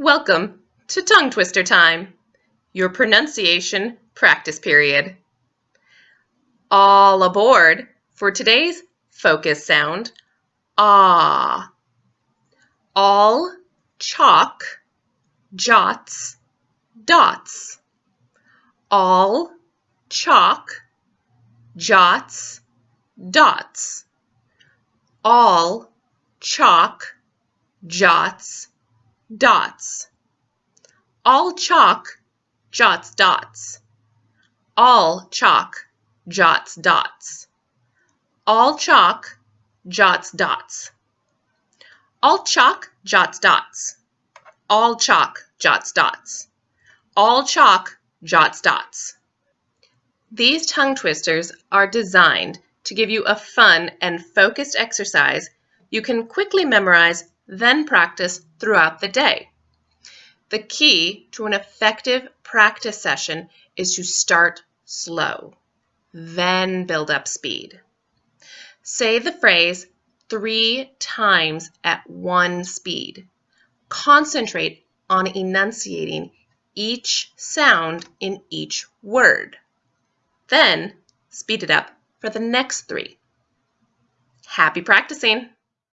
Welcome to Tongue Twister Time, your pronunciation practice period. All aboard for today's focus sound, ah. All chalk, jots, dots. All chalk, jots, dots. All chalk, jots, dots. All chalk, jots, dots. All chalk, jots, dots. All chalk, jots, dots. All chalk, jots, dots. All chalk, jots, dots. All chalk, jots, dots. These tongue twisters are designed to give you a fun and focused exercise you can quickly memorize then practice throughout the day. The key to an effective practice session is to start slow, then build up speed. Say the phrase three times at one speed. Concentrate on enunciating each sound in each word. Then speed it up for the next three. Happy practicing!